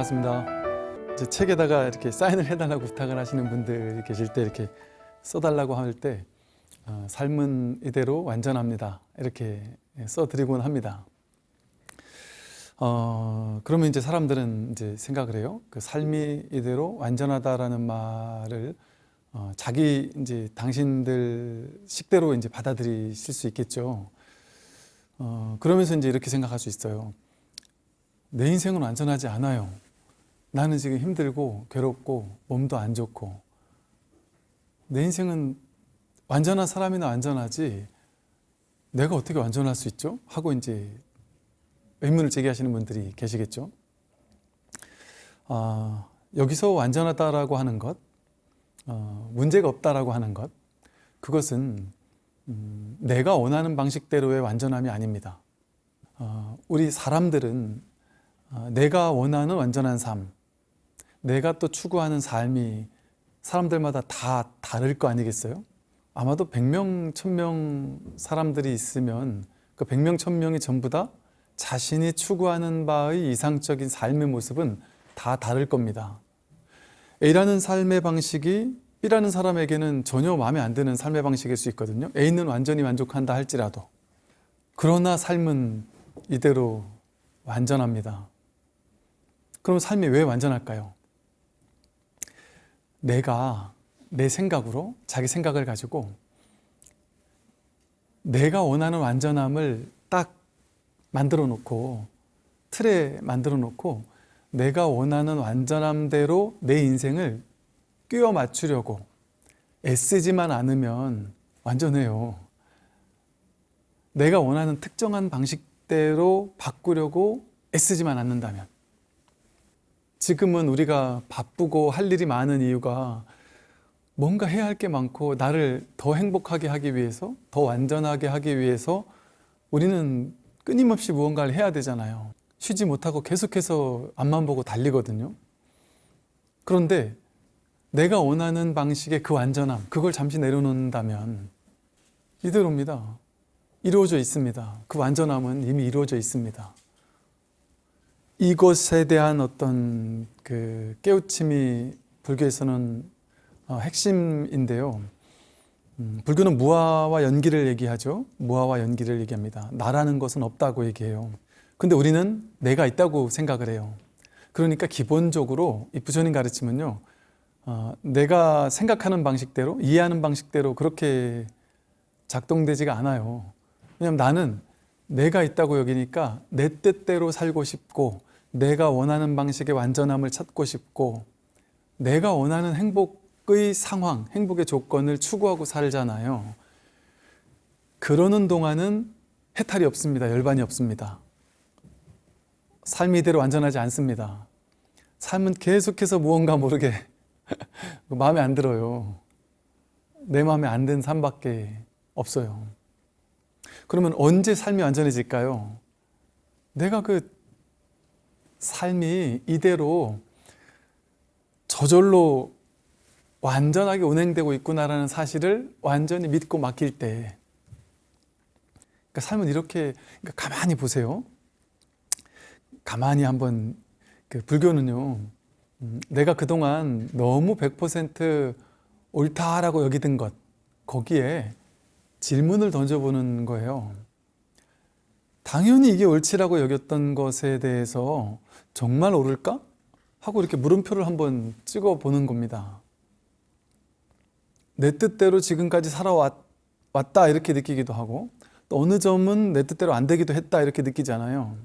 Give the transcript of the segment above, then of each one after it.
반갑습니다. 이제 책에다가 이렇게 사인을 해달라고 부탁을 하시는 분들이 계실 때 이렇게 써달라고 할때 어, 삶은 이대로 완전합니다. 이렇게 써드리곤 합니다. 어, 그러면 이제 사람들은 이제 생각을 해요. 그 삶이 이대로 완전하다라는 말을 어, 자기 이제 당신들 식대로 이제 받아들이실 수 있겠죠. 어, 그러면서 이제 이렇게 생각할 수 있어요. 내 인생은 완전하지 않아요. 나는 지금 힘들고 괴롭고 몸도 안 좋고 내 인생은 완전한 사람이나 완전하지 내가 어떻게 완전할 수 있죠? 하고 이제 의문을 제기하시는 분들이 계시겠죠. 아, 여기서 완전하다라고 하는 것, 어, 문제가 없다라고 하는 것, 그것은 음, 내가 원하는 방식대로의 완전함이 아닙니다. 어, 우리 사람들은 어, 내가 원하는 완전한 삶, 내가 또 추구하는 삶이 사람들마다 다 다를 거 아니겠어요? 아마도 100명, 1000명 사람들이 있으면 그 100명, 1000명이 전부 다 자신이 추구하는 바의 이상적인 삶의 모습은 다 다를 겁니다. A라는 삶의 방식이 B라는 사람에게는 전혀 마음에 안 드는 삶의 방식일 수 있거든요. A는 완전히 만족한다 할지라도. 그러나 삶은 이대로 완전합니다. 그럼 삶이 왜 완전할까요? 내가 내 생각으로 자기 생각을 가지고 내가 원하는 완전함을 딱 만들어 놓고 틀에 만들어 놓고 내가 원하는 완전함대로 내 인생을 끼워 맞추려고 애쓰지만 않으면 완전해요. 내가 원하는 특정한 방식대로 바꾸려고 애쓰지만 않는다면 지금은 우리가 바쁘고 할 일이 많은 이유가 뭔가 해야 할 게 많고 나를 더 행복하게 하기 위해서 더 완전하게 하기 위해서 우리는 끊임없이 무언가를 해야 되잖아요. 쉬지 못하고 계속해서 앞만 보고 달리거든요. 그런데 내가 원하는 방식의 그 완전함 그걸 잠시 내려놓는다면 이대로입니다. 이루어져 있습니다. 그 완전함은 이미 이루어져 있습니다 이것에 대한 어떤 그 깨우침이 불교에서는 어, 핵심인데요. 음, 불교는 무아와 연기를 얘기하죠. 무아와 연기를 얘기합니다. 나라는 것은 없다고 얘기해요. 근데 우리는 내가 있다고 생각을 해요. 그러니까 기본적으로 이 부처님 가르침은요. 어, 내가 생각하는 방식대로 이해하는 방식대로 그렇게 작동되지가 않아요. 왜냐하면 나는 내가 있다고 여기니까 내 뜻대로 살고 싶고 내가 원하는 방식의 완전함을 찾고 싶고 내가 원하는 행복의 상황, 행복의 조건을 추구하고 살잖아요. 그러는 동안은 해탈이 없습니다. 열반이 없습니다. 삶이 이대로 완전하지 않습니다. 삶은 계속해서 무언가 모르게 마음에 안 들어요. 내 마음에 안 든 삶밖에 없어요. 그러면 언제 삶이 완전해질까요? 내가 그 삶이 이대로 저절로 완전하게 운행되고 있구나라는 사실을 완전히 믿고 맡길 때 그러니까 삶은 이렇게 그러니까 가만히 보세요. 가만히 한번 그 불교는요 음, 내가 그동안 너무 100% 옳다라고 여기던 것 거기에 질문을 던져보는 거예요 당연히 이게 옳지라고 여겼던 것에 대해서 정말 옳을까? 하고 이렇게 물음표를 한번 찍어 보는 겁니다. 내 뜻대로 지금까지 살아왔다 이렇게 느끼기도 하고 또 어느 점은 내 뜻대로 안 되기도 했다 이렇게 느끼잖아요.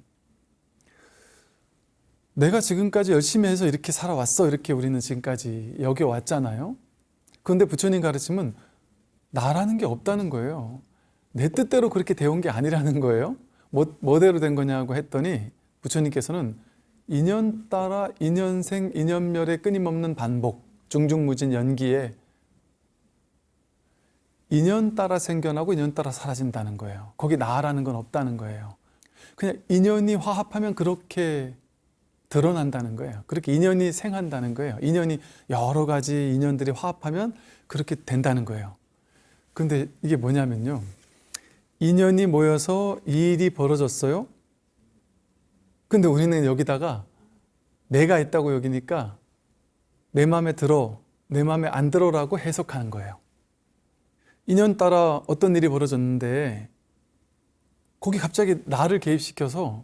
내가 지금까지 열심히 해서 이렇게 살아왔어 이렇게 우리는 지금까지 여겨왔잖아요. 그런데 부처님 가르침은 나라는 게 없다는 거예요. 내 뜻대로 그렇게 되온 게 아니라는 거예요. 뭐, 뭐대로 된 거냐고 했더니 부처님께서는 인연 따라 인연생 인연멸의 끊임없는 반복 중중무진 연기에 인연 따라 생겨나고 인연 따라 사라진다는 거예요. 거기 나라는 건 없다는 거예요. 그냥 인연이 화합하면 그렇게 드러난다는 거예요. 그렇게 인연이 생한다는 거예요. 인연이 여러 가지 인연들이 화합하면 그렇게 된다는 거예요. 근데 이게 뭐냐면요 인연이 모여서 이 일이 벌어졌어요 근데 우리는 여기다가 내가 있다고 여기니까 내 마음에 들어, 내 마음에 안 들어라고 해석하는 거예요. 인연 따라 어떤 일이 벌어졌는데 거기 갑자기 나를 개입시켜서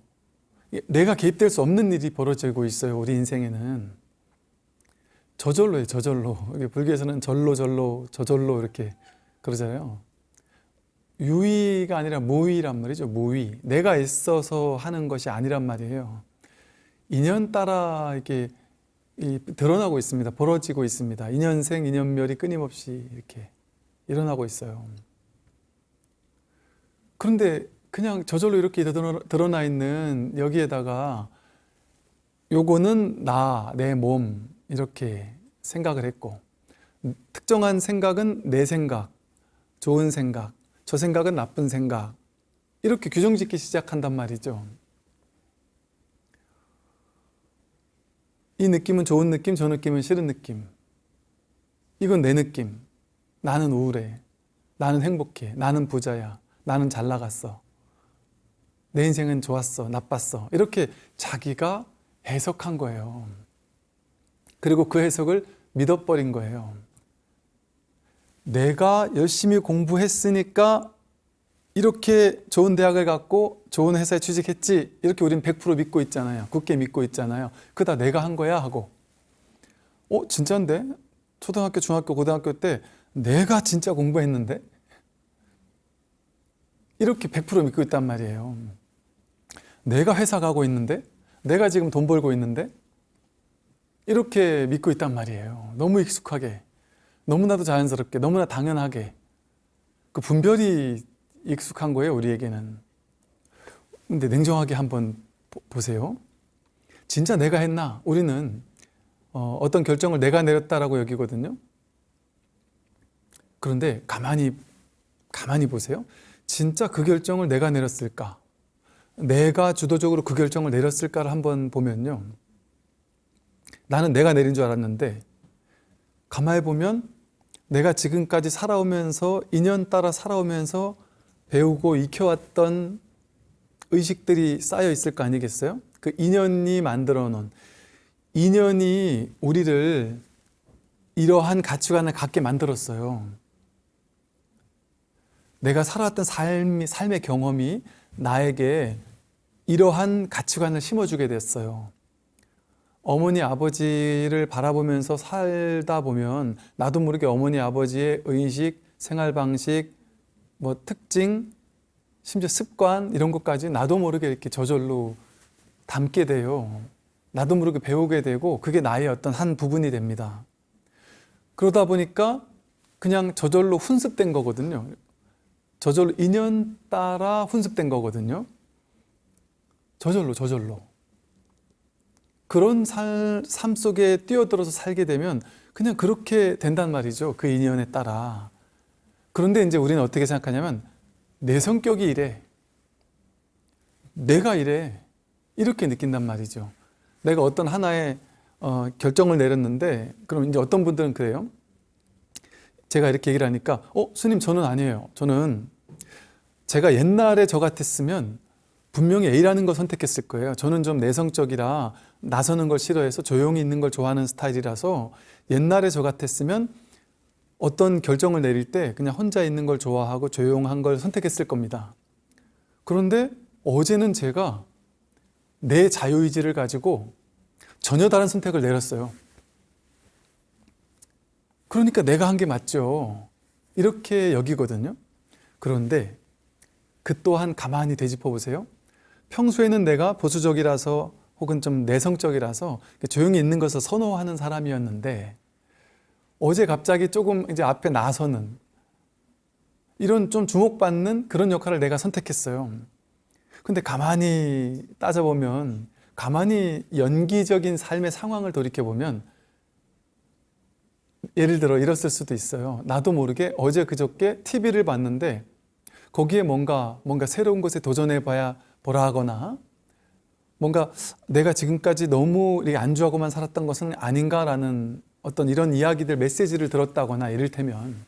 내가 개입될 수 없는 일이 벌어지고 있어요. 우리 인생에는 저절로예요. 저절로. 불교에서는 절로 절로 저절로 이렇게 그러잖아요. 유의가 아니라 무의란 말이죠. 무의. 내가 있어서 하는 것이 아니란 말이에요. 인연 따라 이렇게 이 드러나고 있습니다. 벌어지고 있습니다. 인연생, 인연멸이 끊임없이 이렇게 일어나고 있어요. 그런데 그냥 저절로 이렇게 드러나 있는 여기에다가 요거는 나, 내 몸 이렇게 생각을 했고 특정한 생각은 내 생각, 좋은 생각, 저 생각은 나쁜 생각 이렇게 규정 짓기 시작한단 말이죠. 이 느낌은 좋은 느낌, 저 느낌은 싫은 느낌. 이건 내 느낌. 나는 우울해. 나는 행복해. 나는 부자야. 나는 잘 나갔어. 내 인생은 좋았어. 나빴어. 이렇게 자기가 해석한 거예요. 그리고 그 해석을 믿어버린 거예요. 내가 열심히 공부했으니까 이렇게 좋은 대학을 갔고 좋은 회사에 취직했지. 이렇게 우리는 100% 믿고 있잖아요. 굳게 믿고 있잖아요. 그다 내가 한 거야? 하고. 어 진짜인데? 초등학교 중학교 고등학교 때 내가 진짜 공부했는데? 이렇게 100% 믿고 있단 말이에요. 내가 회사 가고 있는데? 내가 지금 돈 벌고 있는데? 이렇게 믿고 있단 말이에요. 너무 익숙하게 너무나도 자연스럽게 너무나 당연하게 그 분별이 익숙한 거예요 우리에게는. 근데 냉정하게 한번 보- 보세요. 진짜 내가 했나? 우리는 어, 어떤 결정을 내가 내렸다라고 여기거든요. 그런데 가만히 가만히 보세요. 진짜 그 결정을 내가 내렸을까? 내가 주도적으로 그 결정을 내렸을까를 한번 보면요. 나는 내가 내린 줄 알았는데 가만히 보면 내가 지금까지 살아오면서 인연 따라 살아오면서 배우고 익혀왔던 의식들이 쌓여 있을 거 아니겠어요? 그 인연이 만들어 놓은 인연이 우리를 이러한 가치관을 갖게 만들었어요. 내가 살아왔던 삶, 삶의 경험이 나에게 이러한 가치관을 심어주게 됐어요. 어머니 아버지를 바라보면서 살다 보면 나도 모르게 어머니 아버지의 의식, 생활 방식, 뭐 특징, 심지어 습관 이런 것까지 나도 모르게 이렇게 저절로 담게 돼요. 나도 모르게 배우게 되고 그게 나의 어떤 한 부분이 됩니다. 그러다 보니까 그냥 저절로 훈습된 거거든요. 저절로 인연 따라 훈습된 거거든요. 저절로 저절로. 그런 살, 삶 속에 뛰어들어서 살게 되면 그냥 그렇게 된단 말이죠. 그 인연에 따라. 그런데 이제 우리는 어떻게 생각하냐면 내 성격이 이래. 내가 이래. 이렇게 느낀단 말이죠. 내가 어떤 하나의 어, 결정을 내렸는데 그럼 이제 어떤 분들은 그래요. 제가 이렇게 얘기를 하니까 어 스님 저는 아니에요. 저는 제가 옛날에 저 같았으면 분명히 A라는 걸 선택했을 거예요. 저는 좀 내성적이라 나서는 걸 싫어해서 조용히 있는 걸 좋아하는 스타일이라서 옛날에 저 같았으면 어떤 결정을 내릴 때 그냥 혼자 있는 걸 좋아하고 조용한 걸 선택했을 겁니다. 그런데 어제는 제가 내 자유의지를 가지고 전혀 다른 선택을 내렸어요. 그러니까 내가 한 게 맞죠. 이렇게 여기거든요. 그런데 그 또한 가만히 되짚어 보세요. 평소에는 내가 보수적이라서 혹은 좀 내성적이라서 조용히 있는 것을 선호하는 사람이었는데 어제 갑자기 조금 이제 앞에 나서는 이런 좀 주목받는 그런 역할을 내가 선택했어요. 근데 가만히 따져보면 가만히 연기적인 삶의 상황을 돌이켜보면 예를 들어 이랬을 수도 있어요. 나도 모르게 어제 그저께 TV를 봤는데 거기에 뭔가 뭔가 새로운 것에 도전해 봐야 보라 하거나 뭔가 내가 지금까지 너무 안주하고만 살았던 것은 아닌가라는 어떤 이런 이야기들 메시지를 들었다거나 이를테면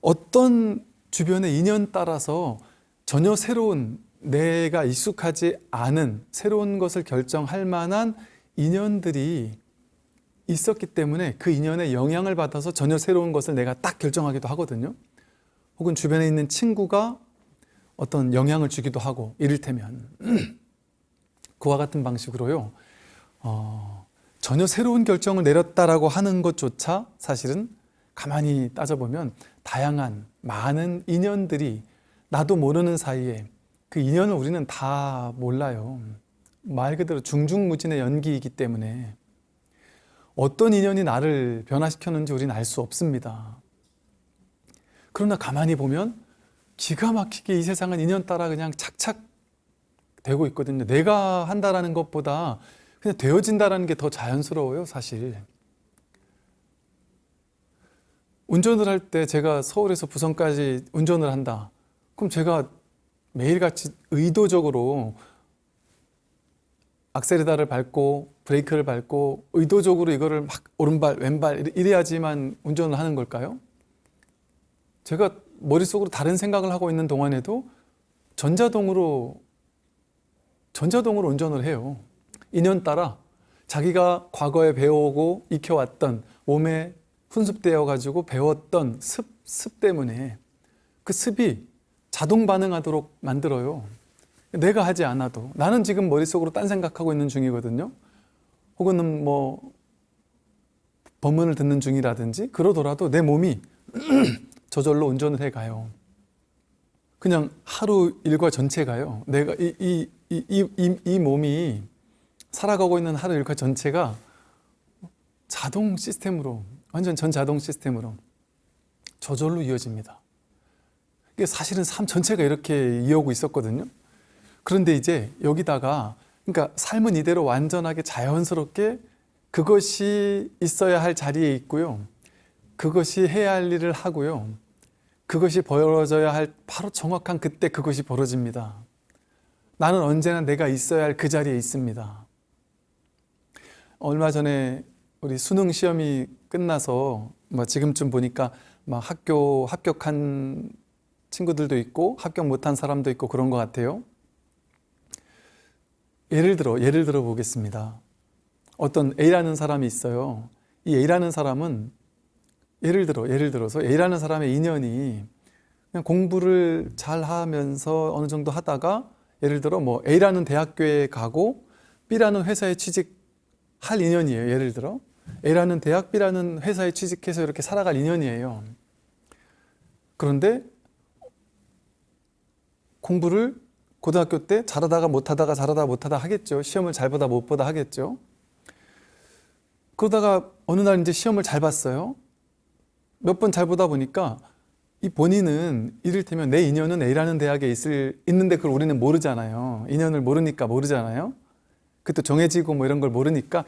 어떤 주변의 인연 따라서 전혀 새로운 내가 익숙하지 않은 새로운 것을 결정할 만한 인연들이 있었기 때문에 그 인연에 영향을 받아서 전혀 새로운 것을 내가 딱 결정하기도 하거든요. 혹은 주변에 있는 친구가 어떤 영향을 주기도 하고 이를테면 그와 같은 방식으로요. 어, 전혀 새로운 결정을 내렸다라고 하는 것조차 사실은 가만히 따져보면 다양한 많은 인연들이 나도 모르는 사이에 그 인연을 우리는 다 몰라요. 말 그대로 중중무진의 연기이기 때문에 어떤 인연이 나를 변화시켰는지 우리는 알 수 없습니다. 그러나 가만히 보면 기가 막히게 이 세상은 인연 따라 그냥 착착 되고 있거든요. 내가 한다라는 것보다 그냥 되어진다라는 게 더 자연스러워요, 사실. 운전을 할 때 제가 서울에서 부산까지 운전을 한다. 그럼 제가 매일같이 의도적으로 악셀에다를 밟고 브레이크를 밟고 의도적으로 이거를 막 오른발 왼발 이래야지만 운전을 하는 걸까요? 제가 머릿속으로 다른 생각을 하고 있는 동안에도 전자동으로 전자동으로 운전을 해요. 인연 따라 자기가 과거에 배워오고 익혀왔던 몸에 훈습되어 가지고 배웠던 습, 습 때문에 그 습이 자동 반응하도록 만들어요. 내가 하지 않아도 나는 지금 머릿속으로 딴 생각하고 있는 중이거든요. 혹은 뭐 법문을 듣는 중이라든지 그러더라도 내 몸이 저절로 운전을 해 가요. 그냥 하루 일과 전체가요. 내가 이, 이, 이, 이, 이, 이 몸이 살아가고 있는 하루 일과 전체가 자동 시스템으로 완전 전자동 시스템으로 저절로 이어집니다. 이게 사실은 삶 전체가 이렇게 이어오고 있었거든요. 그런데 이제 여기다가 그러니까 삶은 이대로 완전하게 자연스럽게 그것이 있어야 할 자리에 있고요. 그것이 해야 할 일을 하고요. 그것이 벌어져야 할 바로 정확한 그때 그것이 벌어집니다. 나는 언제나 내가 있어야 할 그 자리에 있습니다. 얼마 전에 우리 수능 시험이 끝나서 뭐 지금쯤 보니까 막 학교 합격한 친구들도 있고 합격 못한 사람도 있고 그런 것 같아요. 예를 들어 예를 들어 보겠습니다. 어떤 A라는 사람이 있어요. 이 A라는 사람은 예를 들어 예를 들어서 A라는 사람의 인연이 그냥 공부를 잘 하면서 어느 정도 하다가 예를 들어 뭐 A라는 대학교에 가고 B라는 회사에 취직할 인연이에요. 예를 들어 A라는 대학 B라는 회사에 취직해서 이렇게 살아갈 인연이에요. 그런데 공부를 고등학교 때 잘하다가 못하다가 잘하다 못하다 하겠죠. 시험을 잘 보다 못 보다 하겠죠. 그러다가 어느 날 이제 시험을 잘 봤어요. 몇 번 잘 보다 보니까 이 본인은 이를테면 내 인연은 A라는 대학에 있을, 있는데 그걸 우리는 모르잖아요. 인연을 모르니까 모르잖아요. 그것도 정해지고 뭐 이런 걸 모르니까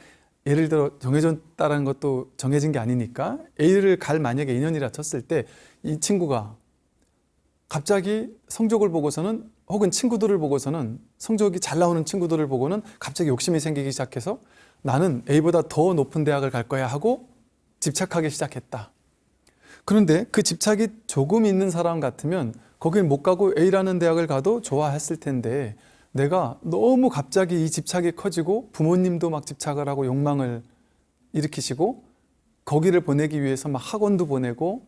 예를 들어 정해졌다는 것도 정해진 게 아니니까 A를 갈 만약에 인연이라 쳤을 때 이 친구가 갑자기 성적을 보고서는 혹은 친구들을 보고서는 성적이 잘 나오는 친구들을 보고는 갑자기 욕심이 생기기 시작해서 나는 A보다 더 높은 대학을 갈 거야 하고 집착하기 시작했다. 그런데 그 집착이 조금 있는 사람 같으면 거길 못 가고 A라는 대학을 가도 좋아했을 텐데 내가 너무 갑자기 이 집착이 커지고 부모님도 막 집착을 하고 욕망을 일으키시고 거기를 보내기 위해서 막 학원도 보내고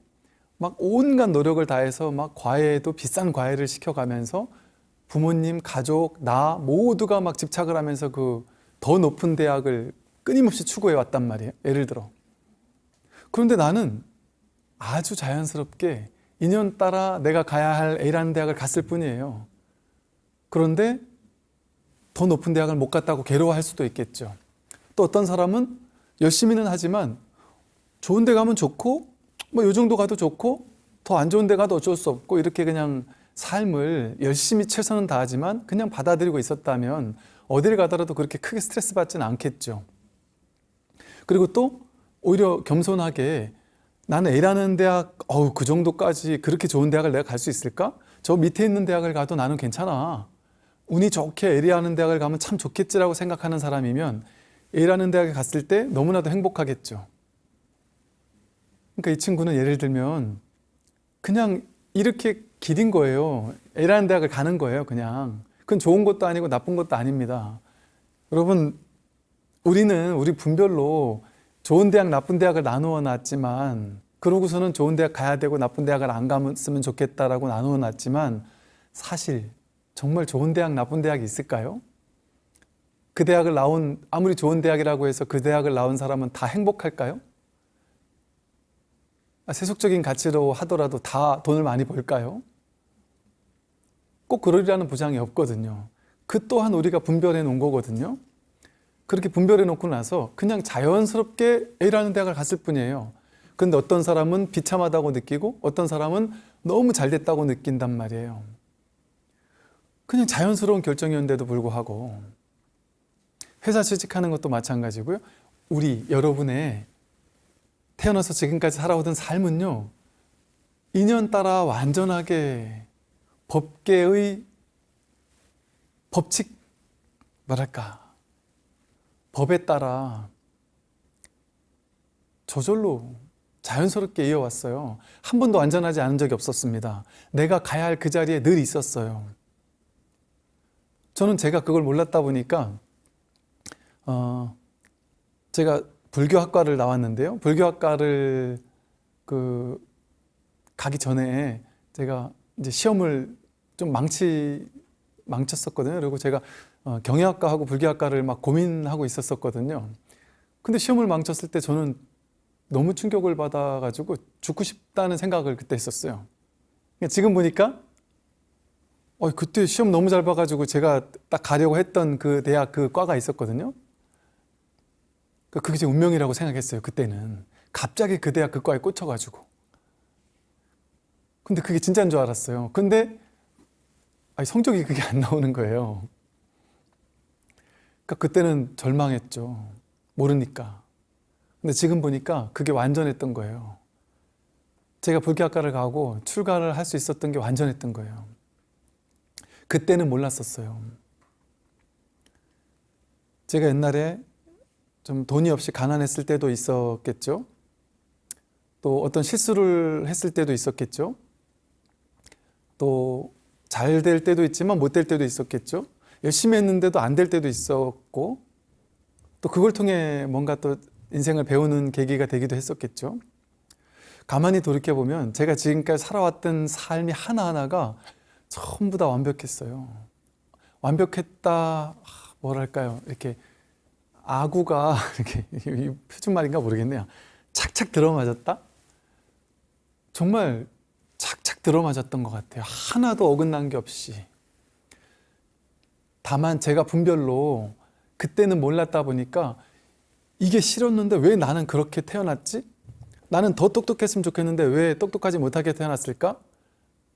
막 온갖 노력을 다해서 막 과외도 비싼 과외를 시켜가면서 부모님, 가족, 나 모두가 막 집착을 하면서 그 더 높은 대학을 끊임없이 추구해 왔단 말이에요. 예를 들어. 그런데 나는 아주 자연스럽게 인연 따라 내가 가야 할 A라는 대학을 갔을 뿐이에요. 그런데 더 높은 대학을 못 갔다고 괴로워할 수도 있겠죠. 또 어떤 사람은 열심히는 하지만 좋은 데 가면 좋고 뭐 요 정도 가도 좋고 더 안 좋은 데 가도 어쩔 수 없고 이렇게 그냥 삶을 열심히 최선은 다하지만 그냥 받아들이고 있었다면 어디를 가더라도 그렇게 크게 스트레스 받지는 않겠죠. 그리고 또 오히려 겸손하게 나는 A라는 대학 어우 그 정도까지 그렇게 좋은 대학을 내가 갈 수 있을까? 저 밑에 있는 대학을 가도 나는 괜찮아. 운이 좋게 A라는 대학을 가면 참 좋겠지라고 생각하는 사람이면 A라는 대학에 갔을 때 너무나도 행복하겠죠. 그러니까 이 친구는 예를 들면 그냥 이렇게 길인 거예요. A라는 대학을 가는 거예요, 그냥. 그건 좋은 것도 아니고 나쁜 것도 아닙니다. 여러분, 우리는 우리 분별로 좋은 대학, 나쁜 대학을 나누어 놨지만 그러고서는 좋은 대학 가야 되고 나쁜 대학을 안 갔으면 좋겠다라고 나누어 놨지만 사실 정말 좋은 대학, 나쁜 대학이 있을까요? 그 대학을 나온 아무리 좋은 대학이라고 해서 그 대학을 나온 사람은 다 행복할까요? 아, 세속적인 가치로 하더라도 다 돈을 많이 벌까요? 꼭 그러리라는 보장이 없거든요. 그 또한 우리가 분별해 놓은 거거든요. 그렇게 분별해 놓고 나서 그냥 자연스럽게 A라는 대학을 갔을 뿐이에요. 근데 어떤 사람은 비참하다고 느끼고 어떤 사람은 너무 잘 됐다고 느낀단 말이에요. 그냥 자연스러운 결정이었는데도 불구하고 회사 취직하는 것도 마찬가지고요. 우리 여러분의 태어나서 지금까지 살아오던 삶은요. 인연 따라 완전하게 법계의 법칙 뭐랄까 법에 따라 저절로 자연스럽게 이어왔어요. 한 번도 완전하지 않은 적이 없었습니다. 내가 가야 할 그 자리에 늘 있었어요. 저는 제가 그걸 몰랐다 보니까 어, 제가 불교학과를 나왔는데요. 불교학과를 그 가기 전에 제가 이제 시험을 좀 망치 망쳤었거든요. 그리고 제가 어, 경영학과하고 불교학과를 막 고민하고 있었었거든요. 근데 시험을 망쳤을 때 저는 너무 충격을 받아가지고 죽고 싶다는 생각을 그때 했었어요. 그러니까 지금 보니까 어, 그때 시험 너무 잘 봐가지고 제가 딱 가려고 했던 그 대학 그 과가 있었거든요. 그러니까 그게 제 운명이라고 생각했어요. 그때는 갑자기 그 대학 그 과에 꽂혀가지고. 근데 그게 진짜인 줄 알았어요. 근데 성적이 그게 안 나오는 거예요. 그러니까 그때는 절망했죠. 모르니까. 근데 지금 보니까 그게 완전했던 거예요. 제가 불교학과를 가고 출가를 할 수 있었던 게 완전했던 거예요. 그때는 몰랐었어요. 제가 옛날에 좀 돈이 없이 가난했을 때도 있었겠죠. 또 어떤 실수를 했을 때도 있었겠죠. 또 잘 될 때도 있지만 못 될 때도 있었겠죠. 열심히 했는데도 안 될 때도 있었고 또 그걸 통해 뭔가 또 인생을 배우는 계기가 되기도 했었겠죠. 가만히 돌이켜보면 제가 지금까지 살아왔던 삶이 하나하나가 전부 다 완벽했어요. 완벽했다, 뭐랄까요. 이렇게 아구가, 이렇게, 표준말인가 모르겠네요. 착착 들어맞았다? 정말 착착 들어맞았던 것 같아요. 하나도 어긋난 게 없이. 다만 제가 분별로 그때는 몰랐다 보니까 이게 싫었는데 왜 나는 그렇게 태어났지? 나는 더 똑똑했으면 좋겠는데 왜 똑똑하지 못하게 태어났을까?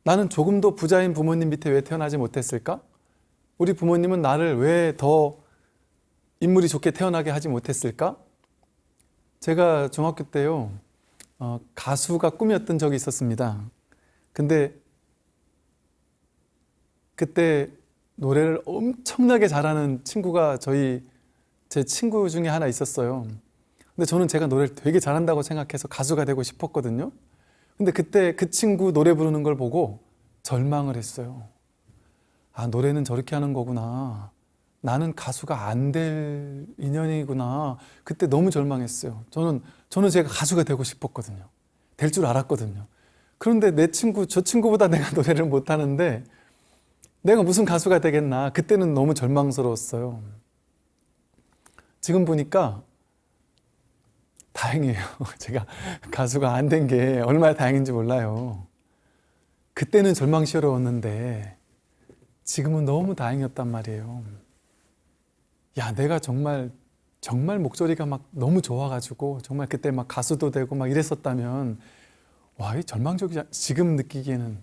나는 조금 더 부자인 부모님 밑에 왜 태어나지 못했을까? 우리 부모님은 나를 왜 더 인물이 좋게 태어나게 하지 못했을까? 제가 중학교 때요, 어, 가수가 꿈이었던 적이 있었습니다. 근데 그때 노래를 엄청나게 잘하는 친구가 저희 제 친구 중에 하나 있었어요. 근데 저는 제가 노래를 되게 잘한다고 생각해서 가수가 되고 싶었거든요. 근데 그때 그 친구 노래 부르는 걸 보고 절망을 했어요. 아, 노래는 저렇게 하는 거구나. 나는 가수가 안 될 인연이구나. 그때 너무 절망했어요. 저는, 저는 제가 가수가 되고 싶었거든요. 될 줄 알았거든요. 그런데 내 친구, 저 친구보다 내가 노래를 못하는데 내가 무슨 가수가 되겠나. 그때는 너무 절망스러웠어요. 지금 보니까 다행이에요. 제가 가수가 안 된 게 얼마나 다행인지 몰라요. 그때는 절망스러웠는데 지금은 너무 다행이었단 말이에요. 야, 내가 정말 정말 목소리가 막 너무 좋아가지고 정말 그때 막 가수도 되고 막 이랬었다면 와, 이 절망적이지 지금 느끼기에는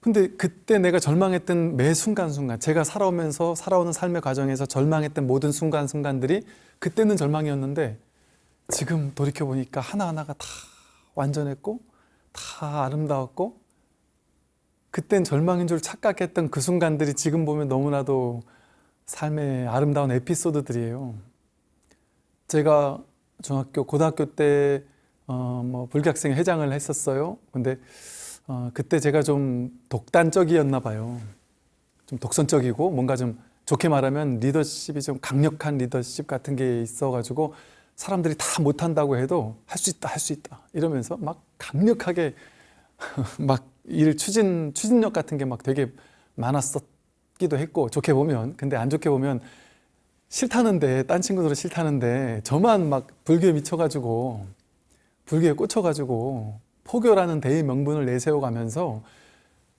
근데 그때 내가 절망했던 매 순간순간 제가 살아오면서 살아오는 삶의 과정에서 절망했던 모든 순간순간들이 그때는 절망이었는데 지금 돌이켜보니까 하나하나가 다 완전했고 다 아름다웠고 그땐 절망인 줄 착각했던 그 순간들이 지금 보면 너무나도 삶의 아름다운 에피소드들이에요. 제가 중학교, 고등학교 때 어, 뭐 불교학생 회장을 했었어요. 근데 어, 그때 제가 좀 독단적이었나 봐요. 좀 독선적이고 뭔가 좀 좋게 말하면 리더십이 좀 강력한 리더십 같은 게 있어가지고 사람들이 다 못한다고 해도 할 수 있다, 할 수 있다 이러면서 막 강력하게 막 일 추진 추진력 같은 게 막 되게 많았었기도 했고 좋게 보면 근데 안 좋게 보면 싫다는데 딴 친구들은 싫다는데 저만 막 불교에 미쳐가지고 불교에 꽂혀가지고 포교라는 대의 명분을 내세워가면서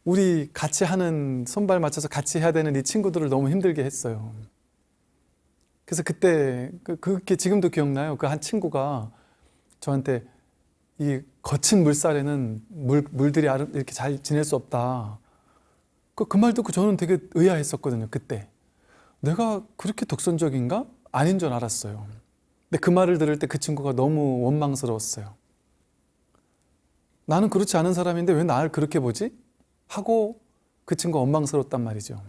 우리 같이 하는 손발 맞춰서 같이 해야 되는 이 친구들을 너무 힘들게 했어요. 그래서 그때 그- 그게 지금도 기억나요. 그 한 친구가 저한테 이 거친 물살에는 물, 물들이 이렇게 잘 지낼 수 없다. 그, 그 말 듣고 저는 되게 의아했었거든요. 그때. 내가 그렇게 독선적인가? 아닌 줄 알았어요. 근데 그 말을 들을 때 그 친구가 너무 원망스러웠어요. 나는 그렇지 않은 사람인데 왜 나를 그렇게 보지? 하고 그 친구가 원망스러웠단 말이죠.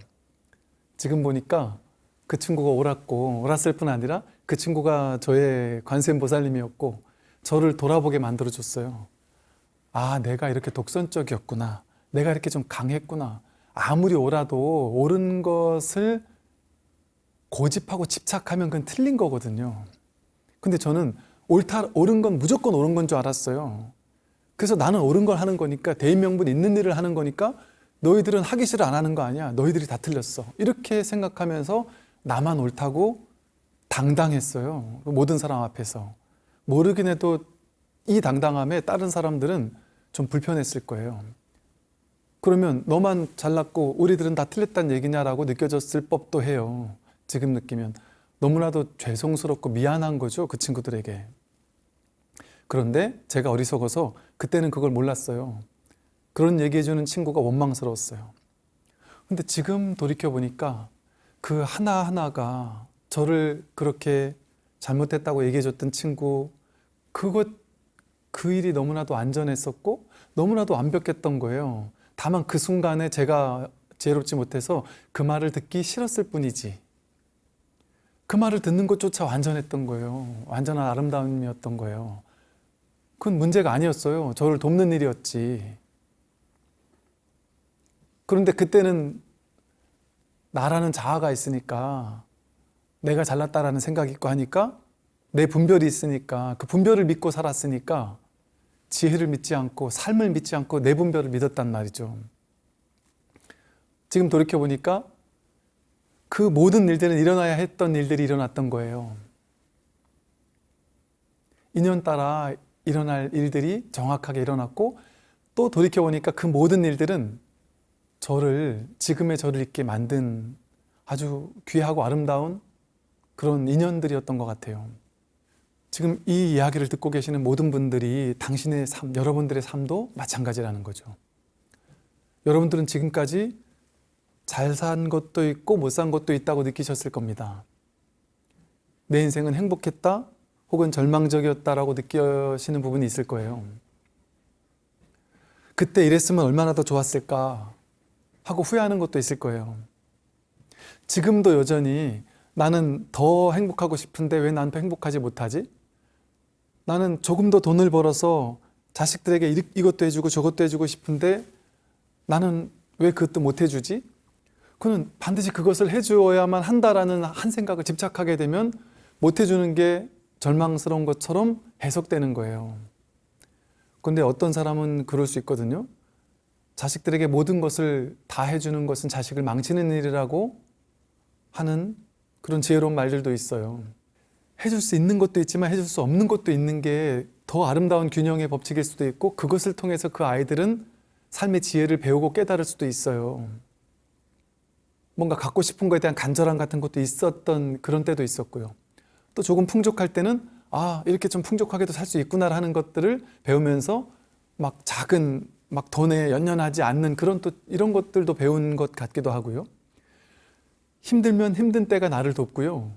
지금 보니까 그 친구가 옳았고 옳았을 뿐 아니라 그 친구가 저의 관세음보살님이었고 저를 돌아보게 만들어줬어요. 아 내가 이렇게 독선적이었구나. 내가 이렇게 좀 강했구나. 아무리 옳아도 옳은 것을 고집하고 집착하면 그건 틀린 거거든요. 근데 저는 옳다, 옳은 건 무조건 옳은 건 줄 알았어요. 그래서 나는 옳은 걸 하는 거니까 대의명분 있는 일을 하는 거니까 너희들은 하기 싫어 안 하는 거 아니야. 너희들이 다 틀렸어. 이렇게 생각하면서 나만 옳다고 당당했어요. 모든 사람 앞에서. 모르긴 해도 이 당당함에 다른 사람들은 좀 불편했을 거예요. 그러면 너만 잘났고 우리들은 다 틀렸다는 얘기냐라고 느껴졌을 법도 해요. 지금 느끼면 너무나도 죄송스럽고 미안한 거죠. 그 친구들에게. 그런데 제가 어리석어서 그때는 그걸 몰랐어요. 그런 얘기해주는 친구가 원망스러웠어요. 근데 지금 돌이켜보니까 그 하나하나가 저를 그렇게 잘못했다고 얘기해줬던 친구, 그것, 그 일이 너무나도 안전했었고, 너무나도 완벽했던 거예요. 다만 그 순간에 제가 지혜롭지 못해서 그 말을 듣기 싫었을 뿐이지. 그 말을 듣는 것조차 완전했던 거예요. 완전한 아름다움이었던 거예요. 그건 문제가 아니었어요. 저를 돕는 일이었지. 그런데 그때는 나라는 자아가 있으니까 내가 잘났다라는 생각이 있고 하니까 내 분별이 있으니까 그 분별을 믿고 살았으니까 지혜를 믿지 않고 삶을 믿지 않고 내 분별을 믿었단 말이죠. 지금 돌이켜보니까 그 모든 일들은 일어나야 했던 일들이 일어났던 거예요. 인연 따라 일어날 일들이 정확하게 일어났고 또 돌이켜보니까 그 모든 일들은 저를 지금의 저를 있게 만든 아주 귀하고 아름다운 그런 인연들이었던 것 같아요. 지금 이 이야기를 듣고 계시는 모든 분들이 당신의 삶, 여러분들의 삶도 마찬가지라는 거죠. 여러분들은 지금까지 잘 산 것도 있고 못 산 것도 있다고 느끼셨을 겁니다. 내 인생은 행복했다 혹은 절망적이었다라고 느끼시는 부분이 있을 거예요. 그때 이랬으면 얼마나 더 좋았을까 하고 후회하는 것도 있을 거예요. 지금도 여전히 나는 더 행복하고 싶은데 왜난더 행복하지 못하지? 나는 조금 더 돈을 벌어서 자식들에게 이- 이것도 해주고 저것도 해주고 싶은데 나는 왜 그것도 못 해주지? 그는 반드시 그것을 해주어야만 한다라는 한 생각을 집착하게 되면 못 해주는 게 절망스러운 것처럼 해석되는 거예요. 근데 어떤 사람은 그럴 수 있거든요. 자식들에게 모든 것을 다 해주는 것은 자식을 망치는 일이라고 하는 그런 지혜로운 말들도 있어요. 해줄 수 있는 것도 있지만 해줄 수 없는 것도 있는 게 더 아름다운 균형의 법칙일 수도 있고 그것을 통해서 그 아이들은 삶의 지혜를 배우고 깨달을 수도 있어요. 뭔가 갖고 싶은 거에 대한 간절함 같은 것도 있었던 그런 때도 있었고요. 또 조금 풍족할 때는 아 이렇게 좀 풍족하게도 살 수 있구나 하는 것들을 배우면서 막 작은 막 돈에 연연하지 않는 그런 또 이런 것들도 배운 것 같기도 하고요. 힘들면 힘든 때가 나를 돕고요.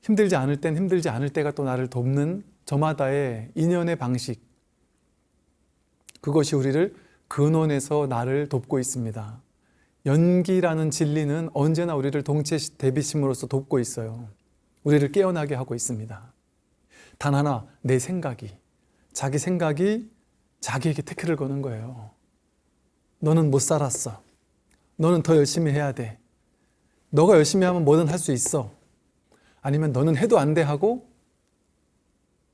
힘들지 않을 땐 힘들지 않을 때가 또 나를 돕는 저마다의 인연의 방식 그것이 우리를 근원에서 나를 돕고 있습니다. 연기라는 진리는 언제나 우리를 동체 대비심으로써 돕고 있어요. 우리를 깨어나게 하고 있습니다. 단 하나 내 생각이 자기 생각이 자기에게 태클을 거는 거예요. 너는 못 살았어. 너는 더 열심히 해야 돼. 너가 열심히 하면 뭐든 할 수 있어. 아니면 너는 해도 안 돼 하고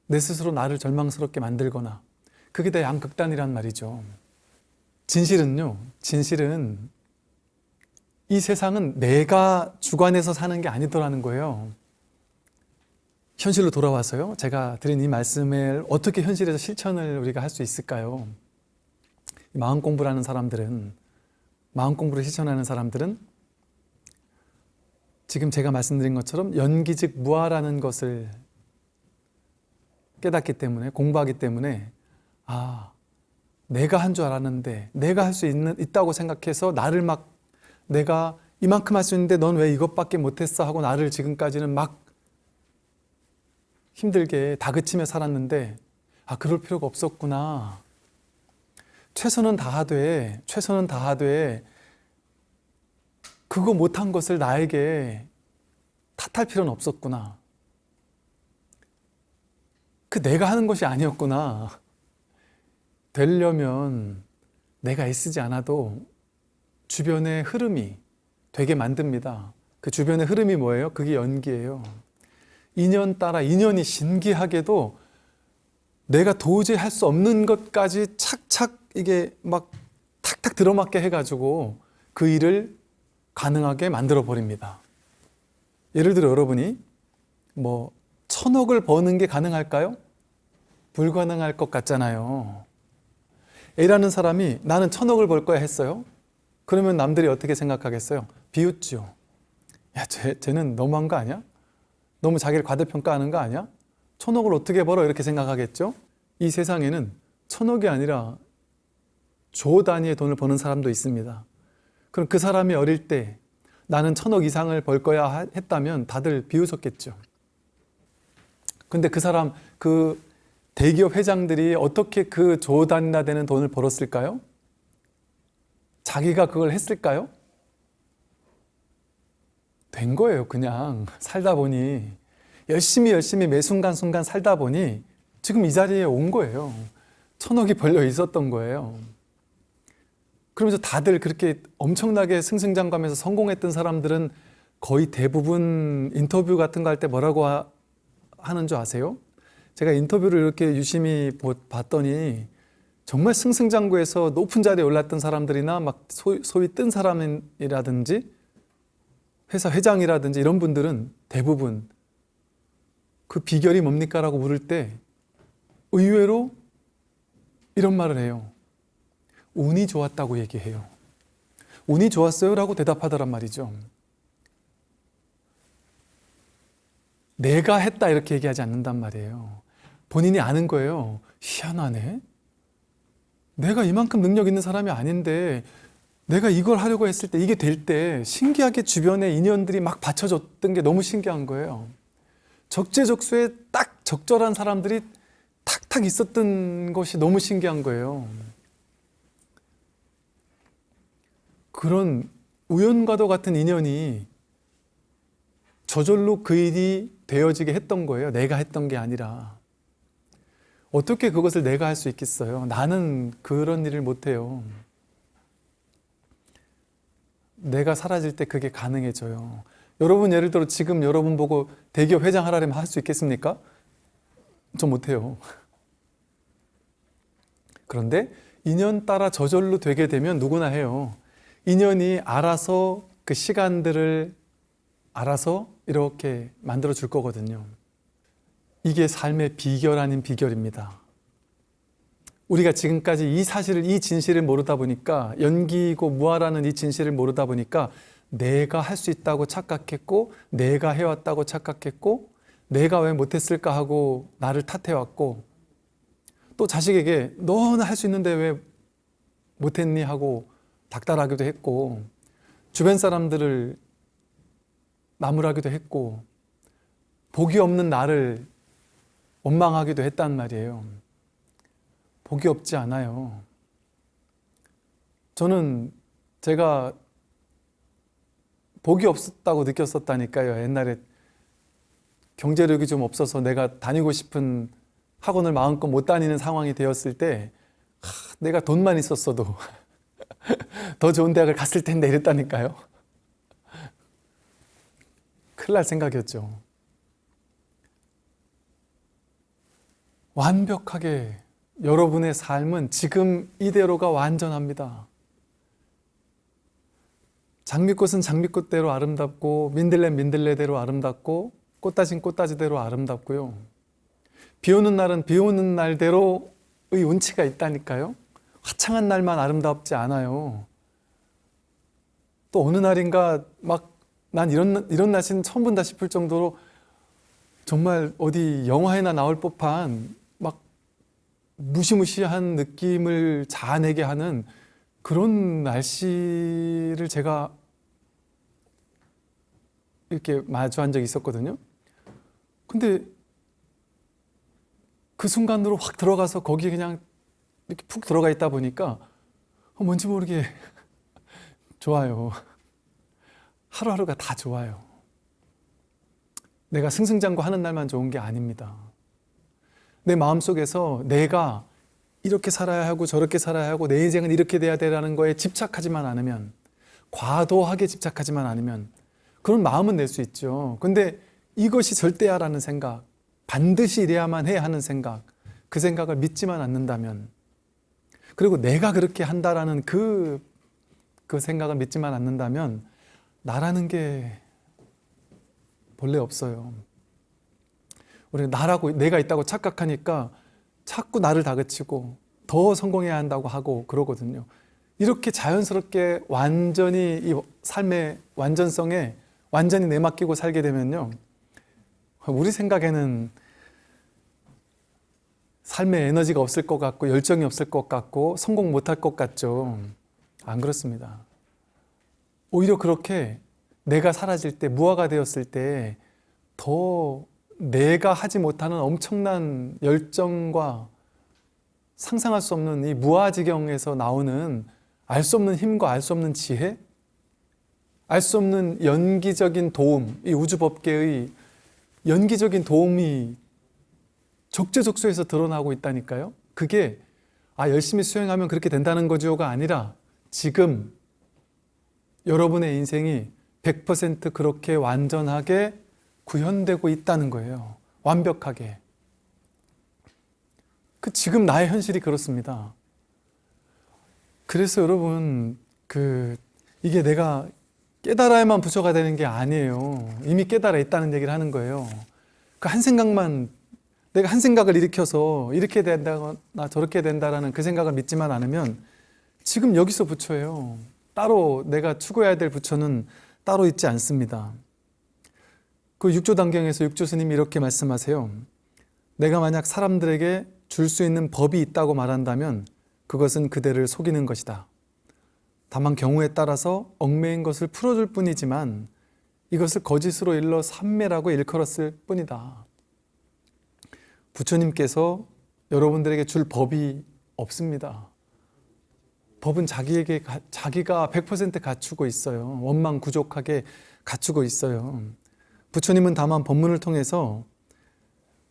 내 스스로 나를 절망스럽게 만들거나 그게 다 양극단이란 말이죠. 진실은요, 진실은 이 세상은 내가 주관해서 사는 게 아니더라는 거예요. 현실로 돌아와서요. 제가 드린 이 말씀을 어떻게 현실에서 실천을 우리가 할 수 있을까요? 마음 공부라는 사람들은 마음 공부를 실천하는 사람들은 지금 제가 말씀드린 것처럼 연기즉 무아라는 것을 깨닫기 때문에 공부하기 때문에 아 내가 한 줄 알았는데 내가 할 수 있다고 생각해서 나를 막 내가 이만큼 할 수 있는데 넌 왜 이것밖에 못했어 하고 나를 지금까지는 막 힘들게 다그치며 살았는데 아 그럴 필요가 없었구나. 최선은 다하되 최선은 다하되 그거 못한 것을 나에게 탓할 필요는 없었구나. 그 내가 하는 것이 아니었구나. 되려면 내가 애쓰지 않아도 주변의 흐름이 되게 만듭니다. 그 주변의 흐름이 뭐예요? 그게 연기예요 인연 따라 인연이 신기하게도 내가 도저히 할 수 없는 것까지 착착 이게 막 탁탁 들어맞게 해가지고 그 일을 가능하게 만들어 버립니다. 예를 들어 여러분이 뭐 천억을 버는 게 가능할까요? 불가능할 것 같잖아요. A라는 사람이 나는 천억을 벌 거야 했어요. 그러면 남들이 어떻게 생각하겠어요? 비웃죠. 야, 쟤, 쟤는 너무한 거 아니야? 너무 자기를 과대평가하는 거 아니야? 천억을 어떻게 벌어? 이렇게 생각하겠죠? 이 세상에는 천억이 아니라 조 단위의 돈을 버는 사람도 있습니다. 그럼 그 사람이 어릴 때 나는 천억 이상을 벌 거야 했다면 다들 비웃었겠죠. 근데 그 사람, 그 대기업 회장들이 어떻게 그 조 단위나 되는 돈을 벌었을까요? 자기가 그걸 했을까요? 된 거예요 그냥. 살다 보니. 열심히 열심히 매 순간순간 살다 보니 지금 이 자리에 온 거예요. 천억이 벌려 있었던 거예요. 그러면서 다들 그렇게 엄청나게 승승장구하면서 성공했던 사람들은 거의 대부분 인터뷰 같은 거 할 때 뭐라고 하, 하는 줄 아세요? 제가 인터뷰를 이렇게 유심히 봤더니 정말 승승장구해서 높은 자리에 올랐던 사람들이나 막 소위, 소위 뜬 사람이라든지 회사 회장이라든지 이런 분들은 대부분 그 비결이 뭡니까? 라고 물을 때 의외로 이런 말을 해요. 운이 좋았다고 얘기해요. 운이 좋았어요? 라고 대답하더란 말이죠. 내가 했다 이렇게 얘기하지 않는단 말이에요. 본인이 아는 거예요. 희한하네. 내가 이만큼 능력 있는 사람이 아닌데 내가 이걸 하려고 했을 때 이게 될 때 신기하게 주변에 인연들이 막 받쳐줬던 게 너무 신기한 거예요. 적재적소에 딱 적절한 사람들이 탁탁 있었던 것이 너무 신기한 거예요. 그런 우연과도 같은 인연이 저절로 그 일이 되어지게 했던 거예요. 내가 했던 게 아니라. 어떻게 그것을 내가 할 수 있겠어요? 나는 그런 일을 못해요. 내가 사라질 때 그게 가능해져요. 여러분 예를 들어 지금 여러분 보고 대기업 회장 하라면 할 수 있겠습니까? 저 못해요. 그런데 인연 따라 저절로 되게 되면 누구나 해요. 인연이 알아서 그 시간들을 알아서 이렇게 만들어 줄 거거든요. 이게 삶의 비결 아닌 비결입니다. 우리가 지금까지 이 사실을, 이 진실을 모르다 보니까 연기고 무아라는 이 진실을 모르다 보니까 내가 할 수 있다고 착각했고 내가 해왔다고 착각했고 내가 왜 못했을까 하고 나를 탓해왔고 또 자식에게 너는 할 수 있는데 왜 못했니 하고 닥달하기도 했고 주변 사람들을 나무라기도 했고 복이 없는 나를 원망하기도 했단 말이에요. 복이 없지 않아요. 저는 제가 복이 없었다고 느꼈었다니까요. 옛날에 경제력이 좀 없어서 내가 다니고 싶은 학원을 마음껏 못 다니는 상황이 되었을 때 하, 내가 돈만 있었어도 더 좋은 대학을 갔을 텐데 이랬다니까요. 큰일 날 생각이었죠. 완벽하게 여러분의 삶은 지금 이대로가 완전합니다. 장미꽃은 장미꽃대로 아름답고 민들레 민들레대로 아름답고 꽃다진 꽃다지대로 아름답고요. 비 오는 날은 비 오는 날대로의 운치가 있다니까요. 화창한 날만 아름답지 않아요. 또 어느 날인가 막 난 이런 이런 날씨는 처음 본다 싶을 정도로 정말 어디 영화에나 나올 법한 막 무시무시한 느낌을 자아내게 하는 그런 날씨를 제가 이렇게 마주한 적이 있었거든요. 근데 그 순간으로 확 들어가서 거기에 그냥 이렇게 푹 들어가 있다 보니까 어, 뭔지 모르게 좋아요. 하루하루가 다 좋아요. 내가 승승장구 하는 날만 좋은 게 아닙니다. 내 마음속에서 내가 이렇게 살아야 하고 저렇게 살아야 하고 내 인생은 이렇게 돼야 되라는 거에 집착하지만 않으면 과도하게 집착하지만 않으면 그런 마음은 낼 수 있죠. 근데 이것이 절대야라는 생각, 반드시 이래야만 해 하는 생각, 그 생각을 믿지만 않는다면 그리고 내가 그렇게 한다라는 그, 그 생각을 믿지만 않는다면 나라는 게 본래 없어요. 우리 나라고 내가 있다고 착각하니까 자꾸 나를 다그치고 더 성공해야 한다고 하고 그러거든요. 이렇게 자연스럽게 완전히 이 삶의 완전성에 완전히 내맡기고 살게 되면요. 우리 생각에는 삶의 에너지가 없을 것 같고 열정이 없을 것 같고 성공 못할 것 같죠. 안 그렇습니다. 오히려 그렇게 내가 사라질 때 무화가 되었을 때 더 내가 하지 못하는 엄청난 열정과 상상할 수 없는 이 무아지경에서 나오는 알 수 없는 힘과 알 수 없는 지혜 알 수 없는 연기적인 도움 이 우주법계의 연기적인 도움이 적재적소에서 드러나고 있다니까요. 그게 아 열심히 수행하면 그렇게 된다는 거죠가 아니라 지금 여러분의 인생이 100% 그렇게 완전하게 구현되고 있다는 거예요. 완벽하게. 그 지금 나의 현실이 그렇습니다. 그래서 여러분 그 이게 내가 깨달아야만 부처가 되는 게 아니에요. 이미 깨달아 있다는 얘기를 하는 거예요. 그 한 생각만 내가 한 생각을 일으켜서 이렇게 된다거나 저렇게 된다라는 그 생각을 믿지만 않으면 지금 여기서 부처예요. 따로 내가 추구해야 될 부처는 따로 있지 않습니다. 그 육조 단경에서 육조 스님이 이렇게 말씀하세요. 내가 만약 사람들에게 줄 수 있는 법이 있다고 말한다면 그것은 그대를 속이는 것이다. 다만 경우에 따라서 얽매인 것을 풀어줄 뿐이지만 이것을 거짓으로 일러 삼매라고 일컬었을 뿐이다. 부처님께서 여러분들에게 줄 법이 없습니다. 법은 자기에게 자기가 100% 갖추고 있어요. 원망구족하게 갖추고 있어요. 부처님은 다만 법문을 통해서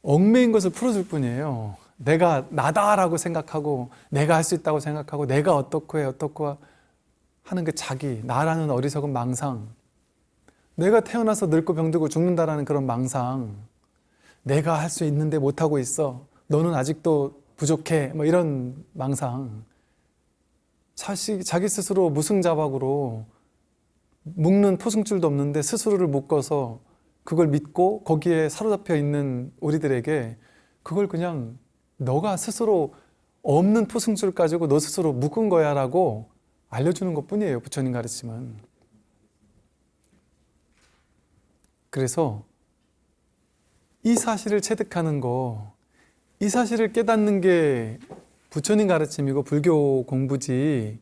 얽매인 것을 풀어줄 뿐이에요. 내가 나다라고 생각하고 내가 할 수 있다고 생각하고 내가 어떻고 해 어떻고 하는 그 자기 나라는 어리석은 망상. 내가 태어나서 늙고 병들고 죽는다라는 그런 망상. 내가 할 수 있는데 못하고 있어. 너는 아직도 부족해. 뭐 이런 망상. 자식, 자기 스스로 무승자박으로 묶는 포승줄도 없는데 스스로를 묶어서 그걸 믿고 거기에 사로잡혀 있는 우리들에게 그걸 그냥 너가 스스로 없는 포승줄 가지고 너 스스로 묶은 거야 라고 알려주는 것 뿐이에요 부처님 가르침은 그래서 이 사실을 체득하는 거 이 사실을 깨닫는 게 부처님 가르침이고 불교 공부지.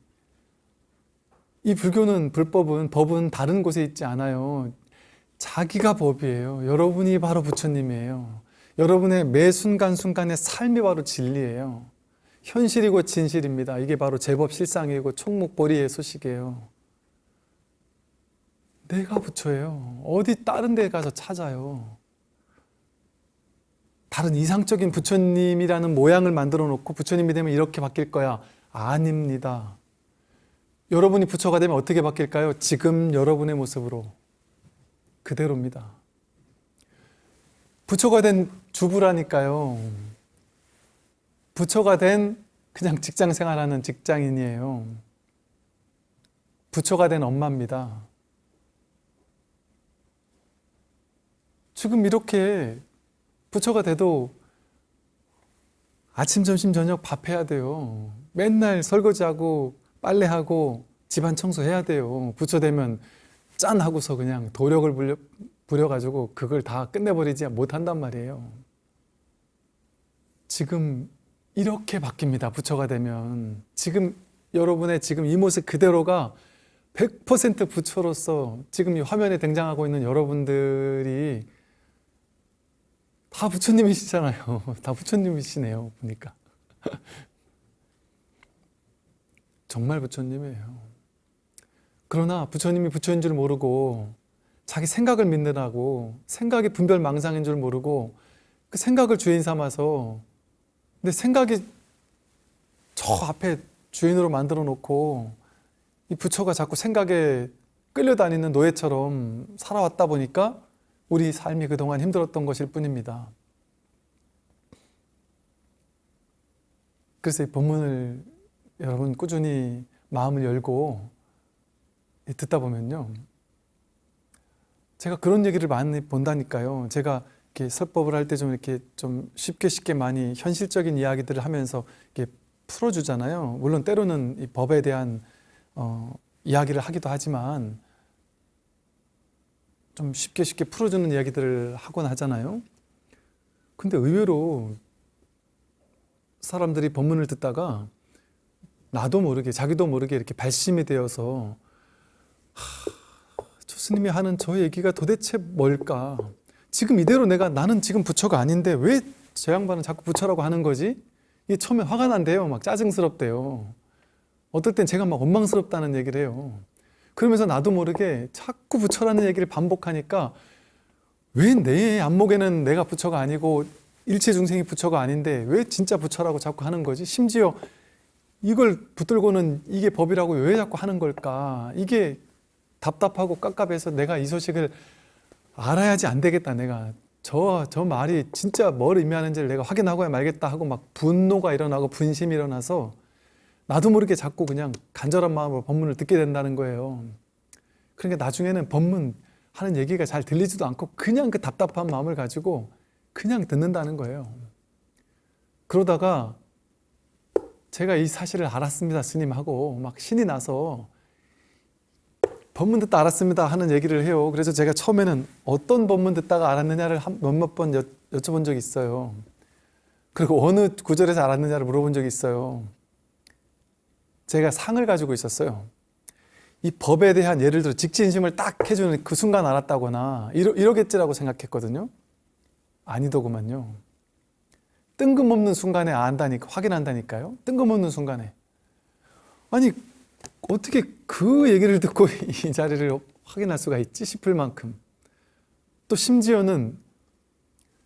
이 불교는 불법은 법은 다른 곳에 있지 않아요 자기가 법이에요. 여러분이 바로 부처님이에요. 여러분의 매 순간순간의 삶이 바로 진리예요. 현실이고 진실입니다. 이게 바로 제법 실상이고 총목보리의 소식이에요. 내가 부처예요. 어디 다른 데 가서 찾아요. 다른 이상적인 부처님이라는 모양을 만들어 놓고 부처님이 되면 이렇게 바뀔 거야. 아닙니다. 여러분이 부처가 되면 어떻게 바뀔까요? 지금 여러분의 모습으로 그대로입니다. 부처가 된 주부라니까요. 부처가 된 그냥 직장 생활하는 직장인이에요. 부처가 된 엄마입니다. 지금 이렇게 부처가 돼도 아침, 점심, 저녁 밥 해야 돼요. 맨날 설거지하고 빨래하고 집안 청소해야 돼요. 부처 되면 짠 하고서 그냥 도력을 부려, 부려가지고 그걸 다 끝내버리지 못한단 말이에요. 지금 이렇게 바뀝니다. 부처가 되면. 지금 여러분의 지금 이 모습 그대로가 100% 부처로서 지금 이 화면에 등장하고 있는 여러분들이 다 부처님이시잖아요. 다 부처님이시네요. 보니까. 정말 부처님이에요. 그러나 부처님이 부처인 줄 모르고 자기 생각을 믿느라고 생각이 분별망상인 줄 모르고 그 생각을 주인 삼아서 근데 생각이 저 앞에 주인으로 만들어 놓고 이 부처가 자꾸 생각에 끌려다니는 노예처럼 살아왔다 보니까 우리 삶이 그동안 힘들었던 것일 뿐입니다. 그래서 이 본문을 여러분 꾸준히 마음을 열고 듣다 보면요. 제가 그런 얘기를 많이 본다니까요. 제가 이렇게 설법을 할 때 좀 이렇게 좀 쉽게 쉽게 많이 현실적인 이야기들을 하면서 이렇게 풀어주잖아요. 물론 때로는 이 법에 대한 어, 이야기를 하기도 하지만 좀 쉽게 쉽게 풀어주는 이야기들을 하곤 하잖아요. 근데 의외로 사람들이 법문을 듣다가 나도 모르게 자기도 모르게 이렇게 발심이 되어서 하, 스님이 하는 저 얘기가 도대체 뭘까? 지금 이대로 내가 나는 지금 부처가 아닌데 왜 저 양반은 자꾸 부처라고 하는 거지? 이게 처음에 화가 난대요. 막 짜증스럽대요. 어떨 땐 제가 막 원망스럽다는 얘기를 해요. 그러면서 나도 모르게 자꾸 부처라는 얘기를 반복하니까 왜 내 안목에는 내가 부처가 아니고 일체 중생이 부처가 아닌데 왜 진짜 부처라고 자꾸 하는 거지? 심지어 이걸 붙들고는 이게 법이라고 왜 자꾸 하는 걸까? 이게 답답하고 깝깝해서 내가 이 소식을 알아야지 안 되겠다. 내가 저, 저 말이 진짜 뭘 의미하는지를 내가 확인하고야 말겠다 하고 막 분노가 일어나고 분심이 일어나서 나도 모르게 자꾸 그냥 간절한 마음으로 법문을 듣게 된다는 거예요. 그러니까 나중에는 법문 하는 얘기가 잘 들리지도 않고 그냥 그 답답한 마음을 가지고 그냥 듣는다는 거예요. 그러다가 제가 이 사실을 알았습니다 스님하고. 막 신이 나서 법문 듣다 알았습니다 하는 얘기를 해요. 그래서 제가 처음에는 어떤 법문 듣다가 알았느냐를 몇몇 번 여, 여쭤본 적이 있어요. 그리고 어느 구절에서 알았느냐를 물어본 적이 있어요. 제가 상을 가지고 있었어요. 이 법에 대한 예를 들어 직진심을 딱 해주는 그 순간 알았다거나 이러, 이러겠지라고 생각했거든요. 아니더구만요. 뜬금없는 순간에 안다니까 확인한다니까요. 뜬금없는 순간에. 아니 어떻게 그 얘기를 듣고 이 자리를 확인할 수가 있지 싶을 만큼. 또 심지어는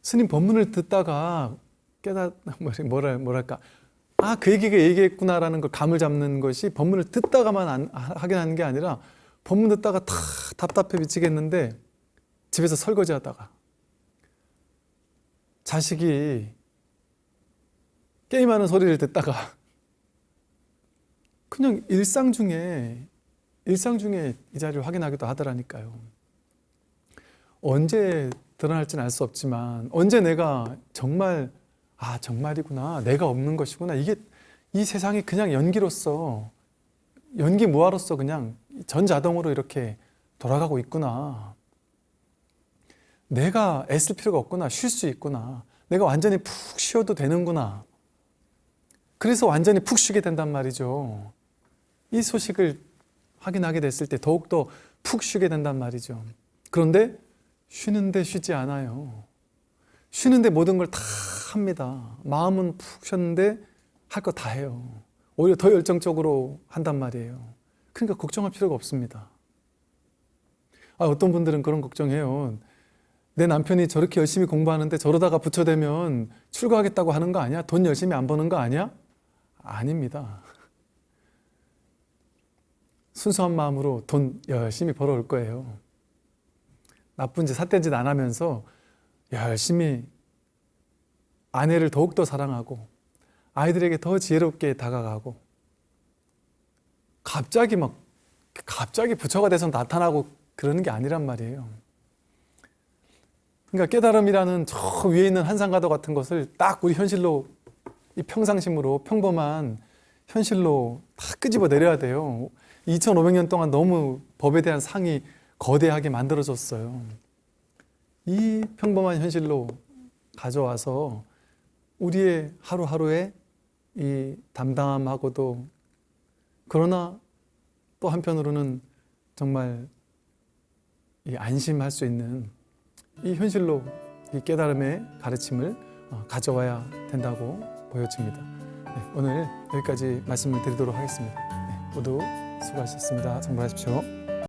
스님 법문을 듣다가 깨닫 뭐랄 뭐랄까. 아 그 얘기가 얘기했구나라는 걸 감을 잡는 것이 법문을 듣다가만 안, 확인하는 게 아니라 법문 듣다가 다 답답해 미치겠는데 집에서 설거지하다가 자식이 게임하는 소리를 듣다가 그냥 일상 중에 일상 중에 이 자리를 확인하기도 하더라니까요. 언제 드러날지는 알 수 없지만 언제 내가 정말 아 정말이구나 내가 없는 것이구나 이게 이 세상이 그냥 연기로서 연기 무화로서 그냥 전자동으로 이렇게 돌아가고 있구나. 내가 애쓸 필요가 없구나 쉴 수 있구나 내가 완전히 푹 쉬어도 되는구나. 그래서 완전히 푹 쉬게 된단 말이죠 이 소식을 확인하게 됐을 때 더욱더 푹 쉬게 된단 말이죠. 그런데 쉬는데 쉬지 않아요. 쉬는데 모든 걸 다 합니다. 마음은 푹 쉬었는데 할 거 다 해요. 오히려 더 열정적으로 한단 말이에요. 그러니까 걱정할 필요가 없습니다. 아, 어떤 분들은 그런 걱정해요. 내 남편이 저렇게 열심히 공부하는데 저러다가 부처되면 출가하겠다고 하는 거 아니야? 돈 열심히 안 버는 거 아니야? 아닙니다. 순수한 마음으로 돈 열심히 벌어올 거예요. 나쁜 짓, 삿된 짓 안 하면서 열심히 아내를 더욱더 사랑하고 아이들에게 더 지혜롭게 다가가고 갑자기 막 갑자기 부처가 돼서 나타나고 그러는 게 아니란 말이에요. 그러니까 깨달음이라는 저 위에 있는 한산가도 같은 것을 딱 우리 현실로 이 평상심으로 평범한 현실로 다 끄집어 내려야 돼요. 2500년 동안 너무 법에 대한 상이 거대하게 만들어졌어요. 이 평범한 현실로 가져와서 우리의 하루하루의 이 담담하고도 그러나 또 한편으로는 정말 이 안심할 수 있는 이 현실로 이 깨달음의 가르침을 어, 가져와야 된다고 보여집니다. 네, 오늘 여기까지 말씀을 드리도록 하겠습니다. 네, 모두 수고하셨습니다. 정말하십시오.